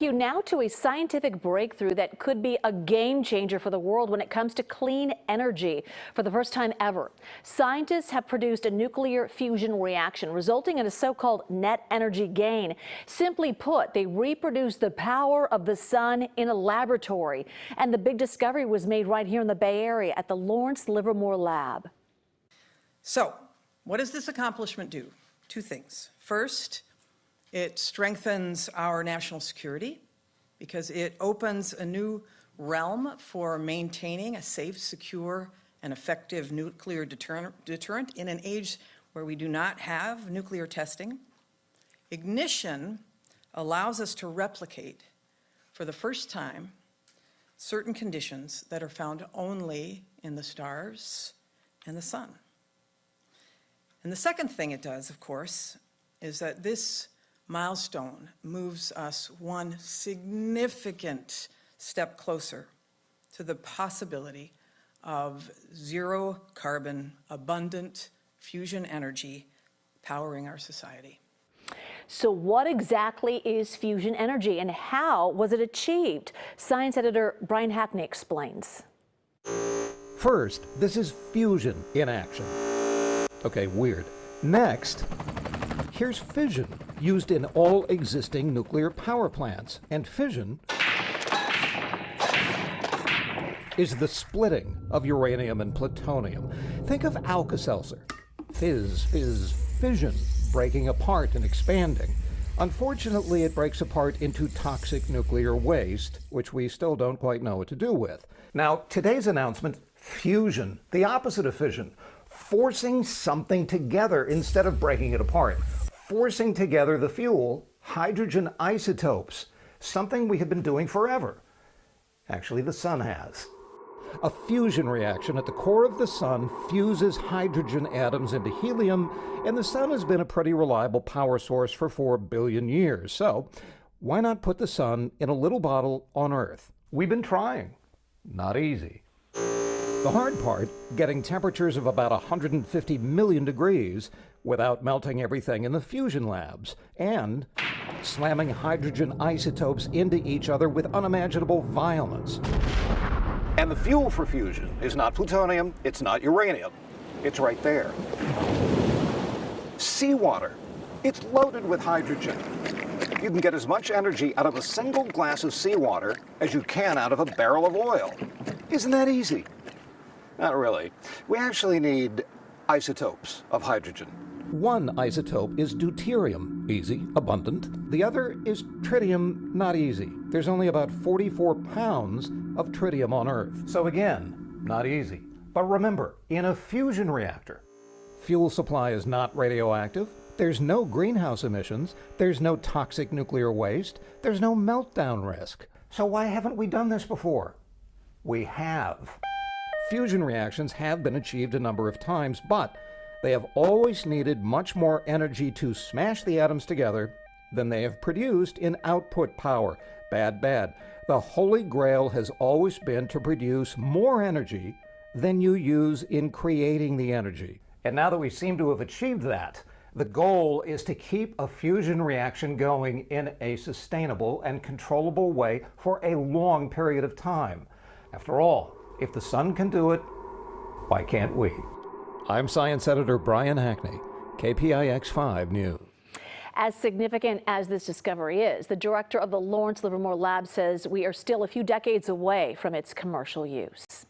You now to a scientific breakthrough that could be a game changer for the world when it comes to clean energy. For the first time ever, scientists have produced a nuclear fusion reaction resulting in a so-called net energy gain. Simply put, they reproduce the power of the sun in a laboratory. And the big discovery was made right here in the Bay Area at the Lawrence Livermore Lab. So, what does this accomplishment do? Two things. First, it strengthens our national security because it opens a new realm for maintaining a safe, secure, and effective nuclear deterrent in an age where we do not have nuclear testing. Ignition allows us to replicate for the first time certain conditions that are found only in the stars and the sun. And the second thing it does, of course, is that this milestone moves us one significant step closer to the possibility of zero carbon, abundant fusion energy powering our society. So what exactly is fusion energy and how was it achieved? Science editor Brian Hackney explains. First, this is fusion in action. Okay, weird. Next, here's fission, used in all existing nuclear power plants. And fission is the splitting of uranium and plutonium. Think of Alka-Seltzer. Fizz, fizz, fission, breaking apart and expanding. Unfortunately, it breaks apart into toxic nuclear waste, which we still don't quite know what to do with. Now, today's announcement, fusion, the opposite of fission, forcing something together instead of breaking it apart forcing together the fuel, hydrogen isotopes, something we have been doing forever. Actually, the sun has. A fusion reaction at the core of the sun fuses hydrogen atoms into helium, and the sun has been a pretty reliable power source for 4 billion years. So, why not put the sun in a little bottle on Earth? We've been trying. Not easy. The hard part, getting temperatures of about 150 million degrees without melting everything in the fusion labs, and slamming hydrogen isotopes into each other with unimaginable violence. And the fuel for fusion is not plutonium, it's not uranium. It's right there. Seawater. It's loaded with hydrogen. You can get as much energy out of a single glass of seawater as you can out of a barrel of oil. Isn't that easy? Not really. We actually need isotopes of hydrogen. One isotope is deuterium, easy, abundant. The other is tritium, not easy. There's only about 44 pounds of tritium on Earth. So again, not easy. But remember, in a fusion reactor, fuel supply is not radioactive, there's no greenhouse emissions, there's no toxic nuclear waste, there's no meltdown risk. So why haven't we done this before? We have. Fusion reactions have been achieved a number of times, but they have always needed much more energy to smash the atoms together than they have produced in output power. Bad, bad. The holy grail has always been to produce more energy than you use in creating the energy. And now that we seem to have achieved that, the goal is to keep a fusion reaction going in a sustainable and controllable way for a long period of time. After all, if the sun can do it, why can't we? I'm Science Editor Brian Hackney, KPIX 5 News. As significant as this discovery is, the director of the Lawrence Livermore Lab says we are still a few decades away from its commercial use.